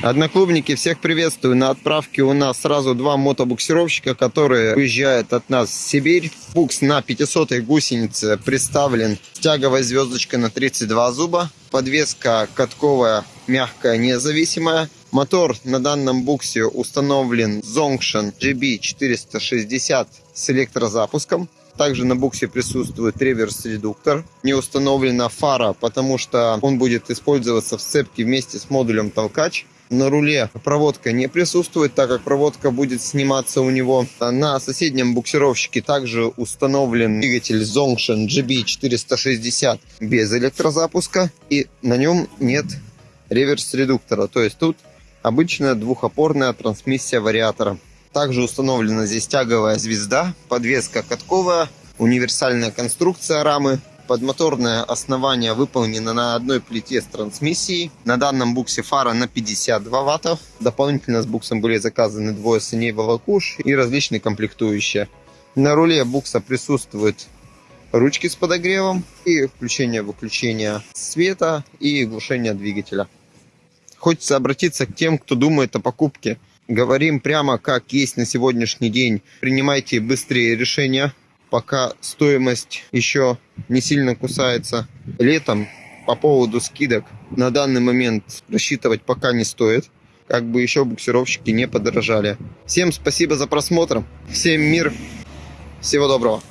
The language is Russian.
Одноклубники, всех приветствую. На отправке у нас сразу два мотобуксировщика, которые уезжают от нас в Сибирь. Букс на 500 гусенице представлен с тяговой звездочкой на 32 зуба. Подвеска катковая, мягкая, независимая. Мотор на данном буксе установлен Zongshan GB460 с электрозапуском. Также на буксе присутствует реверс-редуктор. Не установлена фара, потому что он будет использоваться в сцепке вместе с модулем толкач. На руле проводка не присутствует, так как проводка будет сниматься у него. На соседнем буксировщике также установлен двигатель Zongshan GB460 без электрозапуска. И на нем нет реверс-редуктора. То есть тут обычная двухопорная трансмиссия вариатора. Также установлена здесь тяговая звезда, подвеска катковая, универсальная конструкция рамы. Подмоторное основание выполнено на одной плите с трансмиссией. На данном буксе фара на 52 ваттов. Дополнительно с буксом были заказаны двое саней волокуш и различные комплектующие. На руле букса присутствуют ручки с подогревом и включение-выключение света и глушение двигателя. Хочется обратиться к тем, кто думает о покупке. Говорим прямо как есть на сегодняшний день. Принимайте быстрее решения пока стоимость еще не сильно кусается. Летом по поводу скидок на данный момент рассчитывать пока не стоит. Как бы еще буксировщики не подорожали. Всем спасибо за просмотр. Всем мир. Всего доброго.